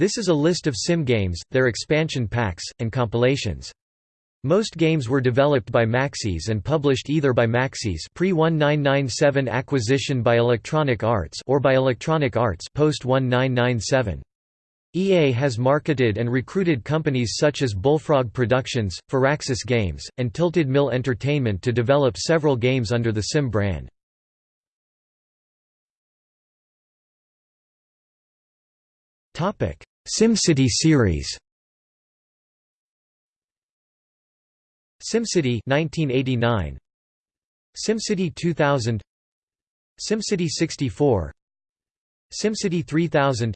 This is a list of sim games, their expansion packs, and compilations. Most games were developed by Maxis and published either by Maxis pre-1997 acquisition by Electronic Arts or by Electronic Arts post-1997. EA has marketed and recruited companies such as Bullfrog Productions, Firaxis Games, and Tilted Mill Entertainment to develop several games under the Sim brand. SimCity series. SimCity 1989 SimCity 2000 SimCity 64 SimCity 3000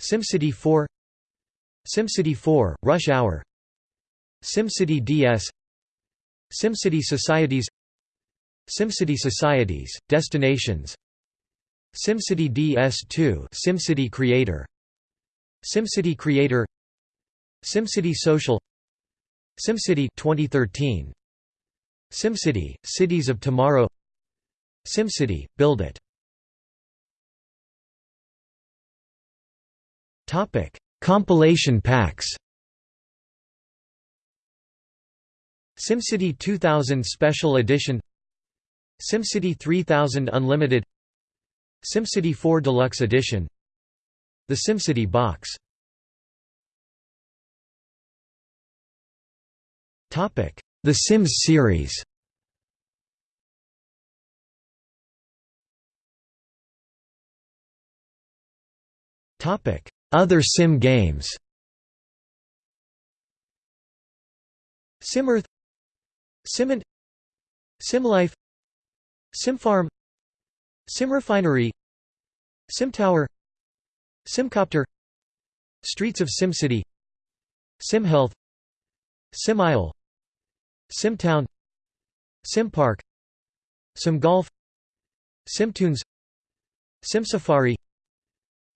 SimCity 4 SimCity 4 Rush Hour. SimCity DS SimCity Societies. SimCity Societies Destinations. SimCity DS2 SimCity Creator SimCity Creator SimCity Social SimCity 2013 SimCity Cities of Tomorrow SimCity Build It. Topic Compilation packs. SimCity 2000 Special Edition SimCity 3000 Unlimited SimCity 4 Deluxe Edition The SimCity Box. Topic. The Sims series. Topic. Other Sim games. SimEarth. Simant SimLife. SimFarm. SimRefinery SimTower Simcopter Streets of SimCity SimHealth SimIsle SimTown SimPark SimGolf SimTunes SimSafari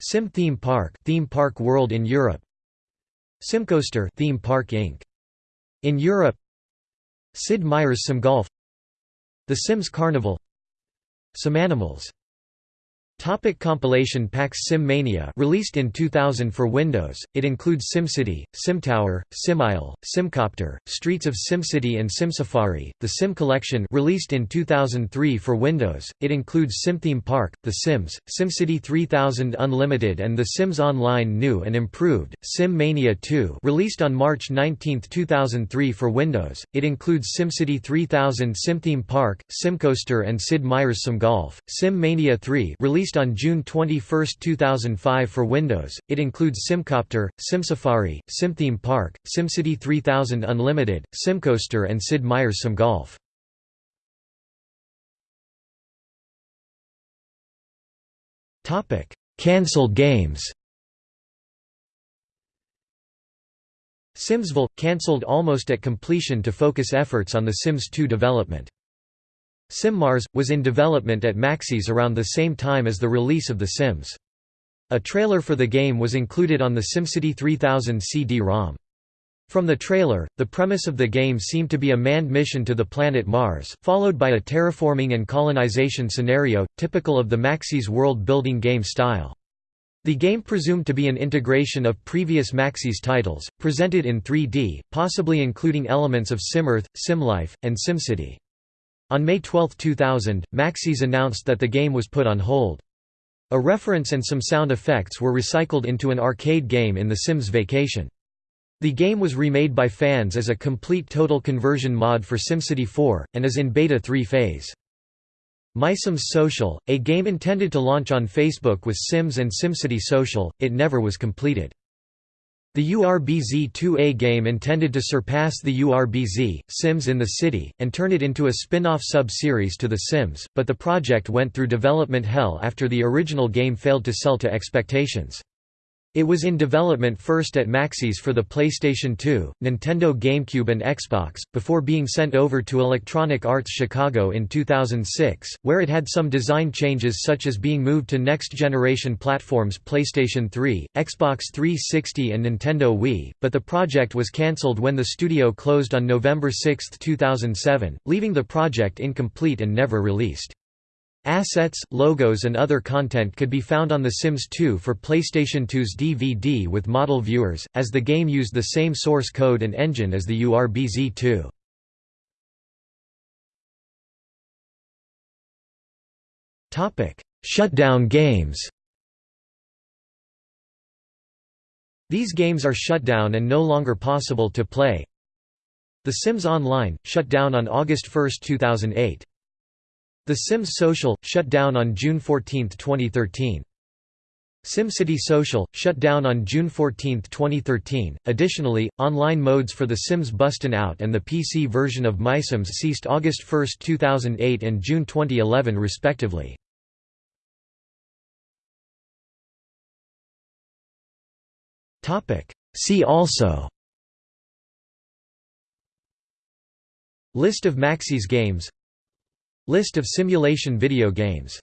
Sim Theme Park Theme Park World in Europe SimCoaster Theme Park Inc. In Europe Sid Meier's SimGolf The Sims Carnival SimAnimals Topic compilation packs Sim Mania released in 2000 for Windows, it includes SimCity, SimTower, SimIsle, SimCopter, Streets of SimCity and SimSafari. The Sim Collection released in 2003 for Windows, it includes SimTheme Park, The Sims, SimCity 3000 Unlimited and The Sims Online New and Improved. Sim Mania 2 released on March 19, 2003 for Windows, it includes SimCity 3000 SimTheme Park, SimCoaster and Sid Meier's SimGolf. Sim Mania 3 released Released on June 21, 2005 for Windows, it includes SimCopter, SimSafari, SimTheme Park, SimCity 3000 Unlimited, SimCoaster and Sid Meier's SimGolf. Cancelled games Simsville – cancelled almost at completion to focus efforts on The Sims 2 development. SimMars, was in development at Maxis around the same time as the release of The Sims. A trailer for the game was included on the SimCity 3000 CD-ROM. From the trailer, the premise of the game seemed to be a manned mission to the planet Mars, followed by a terraforming and colonization scenario, typical of the Maxis world-building game style. The game presumed to be an integration of previous Maxis titles, presented in 3D, possibly including elements of SimEarth, SimLife, and SimCity. On May 12, 2000, Maxis announced that the game was put on hold. A reference and some sound effects were recycled into an arcade game in The Sims Vacation. The game was remade by fans as a complete total conversion mod for SimCity 4, and is in Beta 3 phase. MySims Social, a game intended to launch on Facebook with Sims and SimCity Social, it never was completed. The URBZ-2A game intended to surpass the URBZ, Sims in the City, and turn it into a spin-off sub-series to The Sims, but the project went through development hell after the original game failed to sell to expectations. It was in development first at Maxis for the PlayStation 2, Nintendo GameCube and Xbox, before being sent over to Electronic Arts Chicago in 2006, where it had some design changes such as being moved to next-generation platforms PlayStation 3, Xbox 360 and Nintendo Wii, but the project was cancelled when the studio closed on November 6, 2007, leaving the project incomplete and never released. Assets, logos and other content could be found on The Sims 2 for PlayStation 2's DVD with model viewers, as the game used the same source code and engine as the URBZ2. Shutdown games These games are shut down and no longer possible to play. The Sims Online, shut down on August 1, 2008. The Sims Social, shut down on June 14, 2013. SimCity Social, shut down on June 14, 2013. Additionally, online modes for The Sims Bustin' Out and the PC version of MySims ceased August 1, 2008 and June 2011 respectively. See also List of Maxis games List of simulation video games